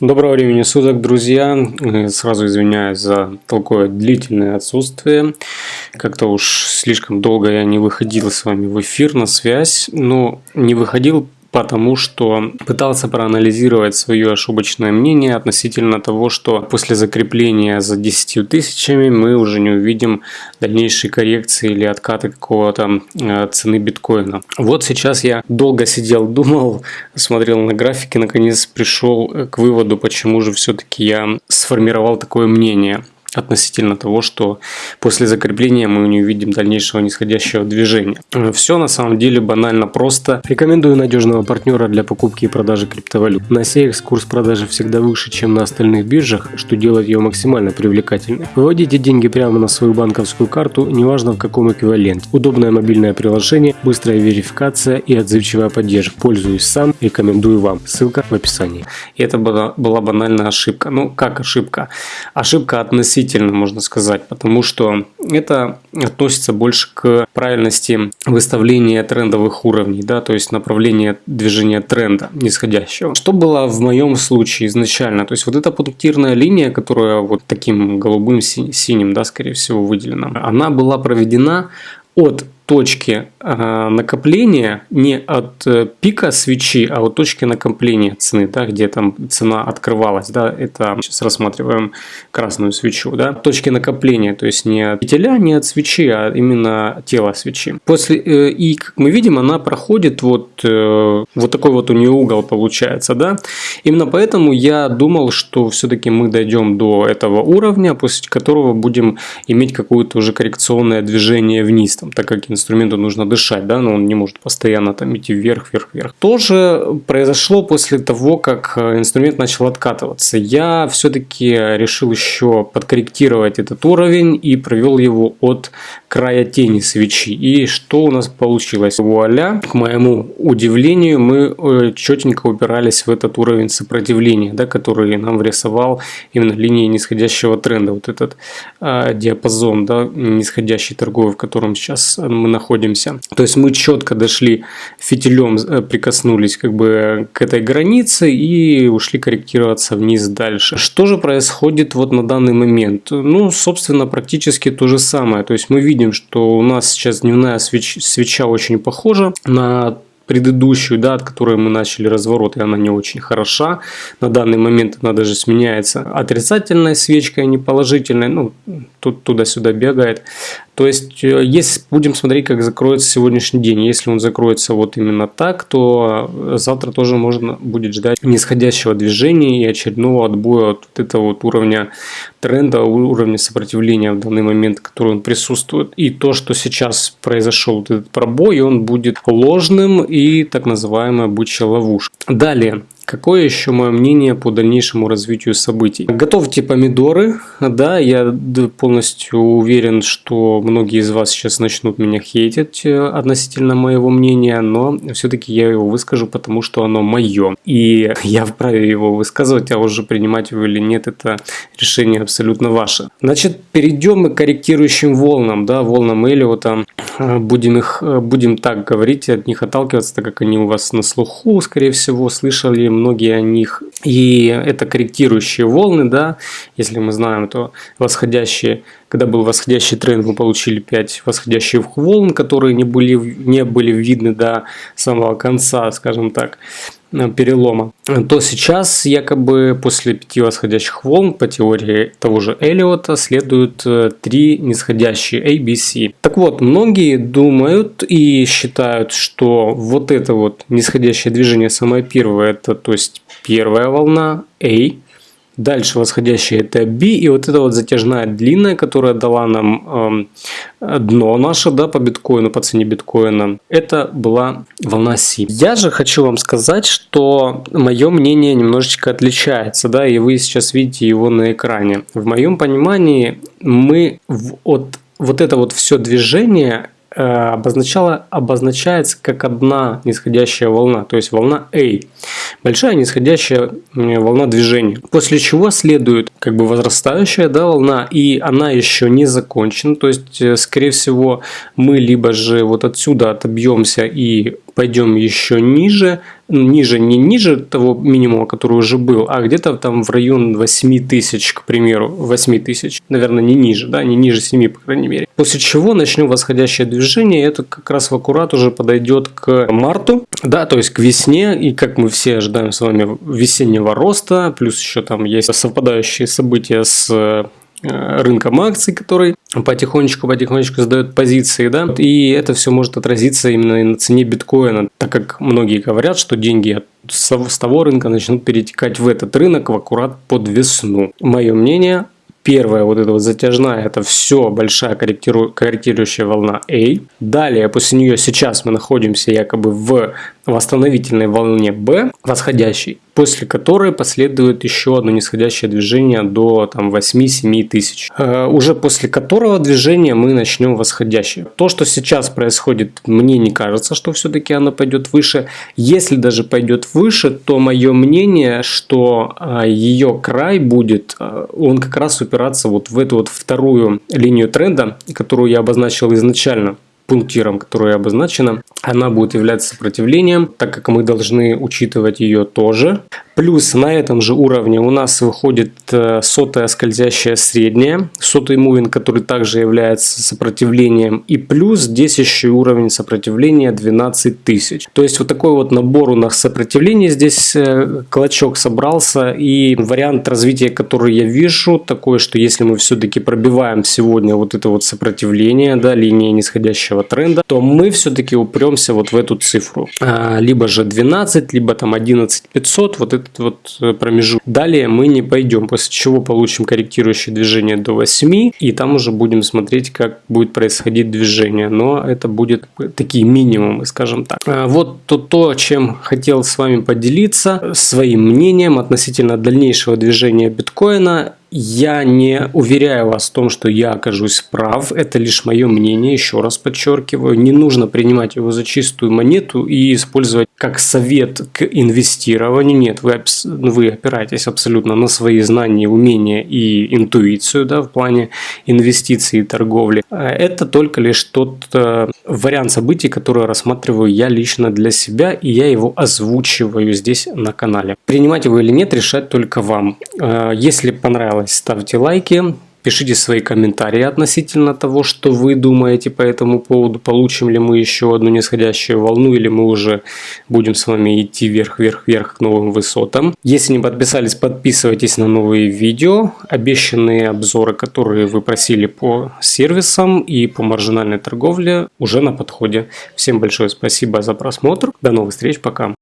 Доброго времени суток, друзья. Э, сразу извиняюсь за такое длительное отсутствие. Как-то уж слишком долго я не выходил с вами в эфир на связь. Но не выходил потому что пытался проанализировать свое ошибочное мнение относительно того, что после закрепления за 10 тысячами мы уже не увидим дальнейшей коррекции или откаты какого-то э, цены биткоина. Вот сейчас я долго сидел, думал, смотрел на графики, наконец пришел к выводу, почему же все-таки я сформировал такое мнение относительно того, что после закрепления мы не увидим дальнейшего нисходящего движения. Все на самом деле банально просто. Рекомендую надежного партнера для покупки и продажи криптовалют. На CX курс продажи всегда выше, чем на остальных биржах, что делает ее максимально привлекательной. Выводите деньги прямо на свою банковскую карту, неважно в каком эквиваленте. Удобное мобильное приложение, быстрая верификация и отзывчивая поддержка. Пользуюсь сам, рекомендую вам. Ссылка в описании. И это была, банальная ошибка. Ну, как ошибка? Ошибка относительно относительно, можно сказать, потому что это относится больше к правильности выставления трендовых уровней, да, то есть направления движения тренда нисходящего. Что было в моем случае изначально? То есть вот эта пунктирная линия, которая вот таким голубым синим, да, скорее всего, выделена, она была проведена от точки э, накопления не от э, пика свечи, а от точки накопления цены, да, где там цена открывалась, да, это сейчас рассматриваем красную свечу, да, точки накопления, то есть не от петеля, не от свечи, а именно тело свечи. После э, и как мы видим, она проходит вот э, вот такой вот у нее угол получается, да. Именно поэтому я думал, что все-таки мы дойдем до этого уровня, после которого будем иметь какое-то уже коррекционное движение вниз, там, так как инструменту нужно дышать, да, но он не может постоянно там идти вверх, вверх, вверх. Тоже произошло после того, как э, инструмент начал откатываться. Я все-таки решил еще подкорректировать этот уровень и провел его от края тени свечи. И что у нас получилось? Вуаля! К моему удивлению, мы э, четенько упирались в этот уровень сопротивления, да, который нам врисовал именно линии нисходящего тренда. Вот этот э, диапазон, да, нисходящий торговый, в котором сейчас мы находимся. То есть мы четко дошли фитилем, э, прикоснулись как бы к этой границе и ушли корректироваться вниз дальше. Что же происходит вот на данный момент? Ну, собственно, практически то же самое. То есть мы видим, что у нас сейчас дневная свеч свеча очень похожа на предыдущую, да, от которой мы начали разворот, и она не очень хороша. На данный момент она даже сменяется отрицательной свечкой, а не положительной. Ну, тут туда-сюда бегает. То есть, э, если будем смотреть, как закроется сегодняшний день, если он закроется вот именно так, то э, завтра тоже можно будет ждать нисходящего движения и очередного отбоя от вот этого вот уровня тренда, уровня сопротивления в данный момент, который он присутствует. И то, что сейчас произошел вот этот пробой, он будет ложным и так называемая бычья ловушка. Далее, Какое еще мое мнение по дальнейшему развитию событий? Готовьте помидоры. Да, я полностью уверен, что многие из вас сейчас начнут меня хейтить э, относительно моего мнения, но все-таки я его выскажу, потому что оно мое. И я вправе его высказывать, а уже принимать его или нет, это решение абсолютно ваше. Значит, перейдем мы к корректирующим волнам, да, волнам Эллиота. Э, будем их, э, будем так говорить, от них отталкиваться, так как они у вас на слуху, скорее всего, слышали многие о них. И это корректирующие волны, да, если мы знаем, то восходящие, когда был восходящий тренд, мы получили 5 восходящих волн, которые не были, не были видны до самого конца, скажем так. Э, перелома, то сейчас якобы после пяти восходящих волн по теории того же Эллиота следуют э, три нисходящие ABC. Так вот, многие думают и считают, что вот это вот нисходящее движение самое первое, это то есть первая волна A, Дальше восходящая это B, и вот эта вот затяжная длинная, которая дала нам э, дно наше, да, по биткоину, по цене биткоина, это была волна C. Я же хочу вам сказать, что мое мнение немножечко отличается, да, и вы сейчас видите его на экране. В моем понимании мы от вот это вот все движение обозначала, обозначается как одна нисходящая волна, то есть волна A. Большая нисходящая волна движения. После чего следует как бы возрастающая да, волна, и она еще не закончена. То есть, э, скорее всего, мы либо же вот отсюда отобьемся и пойдем еще ниже, ниже, не ниже того минимума, который уже был, а где-то там в район 8 тысяч, к примеру, 8 тысяч, наверное, не ниже, да, не ниже 7, по крайней мере. После чего начнем восходящее движение, это как раз в аккурат уже подойдет к марту, да, то есть к весне, и как мы все ожидаем с вами весеннего роста, плюс еще там есть совпадающие события с Э, рынком акций, который потихонечку-потихонечку сдает позиции, да, и это все может отразиться именно на цене биткоина, так как многие говорят, что деньги с того рынка начнут перетекать в этот рынок в аккурат под весну. Мое мнение, первая вот эта вот затяжная, это все большая корректиру, корректирующая волна A. Далее, после нее сейчас мы находимся якобы в восстановительной волне B, восходящей, после которой последует еще одно нисходящее движение до там, 8-7 тысяч. Э, уже после которого движения мы начнем восходящее. То, что сейчас происходит, мне не кажется, что все-таки оно пойдет выше. Если даже пойдет выше, то мое мнение, что э, ее край будет, э, он как раз упираться вот в эту вот вторую линию тренда, которую я обозначил изначально пунктиром, которая обозначена, она будет являться сопротивлением, так как мы должны учитывать ее тоже. Плюс на этом же уровне у нас выходит э, сотая скользящая средняя, сотый мувинг, который также является сопротивлением. И плюс здесь еще уровень сопротивления 12 тысяч. То есть вот такой вот набор у нас сопротивления здесь э, клочок собрался. И вариант развития, который я вижу, такой, что если мы все-таки пробиваем сегодня вот это вот сопротивление, да, линии нисходящего тренда, то мы все-таки упремся вот в эту цифру. А, либо же 12, либо там 11 500, вот это этот вот э, промежуток. Далее мы не пойдем, после чего получим корректирующее движение до 8, и там уже будем смотреть, как будет происходить движение. Но это будет такие минимумы, скажем так. А вот то, то, чем хотел с вами поделиться, своим мнением относительно дальнейшего движения биткоина я не уверяю вас в том, что я окажусь прав. Это лишь мое мнение, еще раз подчеркиваю. Не нужно принимать его за чистую монету и использовать как совет к инвестированию. Нет, вы, вы опираетесь абсолютно на свои знания, умения и интуицию да, в плане инвестиций и торговли. А это только лишь тот э, вариант событий, который рассматриваю я лично для себя, и я его озвучиваю здесь на канале. Принимать его или нет, решать только вам. Э, если понравилось понравилось, ставьте лайки, пишите свои комментарии относительно того, что вы думаете по этому поводу, получим ли мы еще одну нисходящую волну или мы уже будем с вами идти вверх-вверх-вверх к новым высотам. Если не подписались, подписывайтесь на новые видео, обещанные обзоры, которые вы просили по сервисам и по маржинальной торговле уже на подходе. Всем большое спасибо за просмотр, до новых встреч, пока!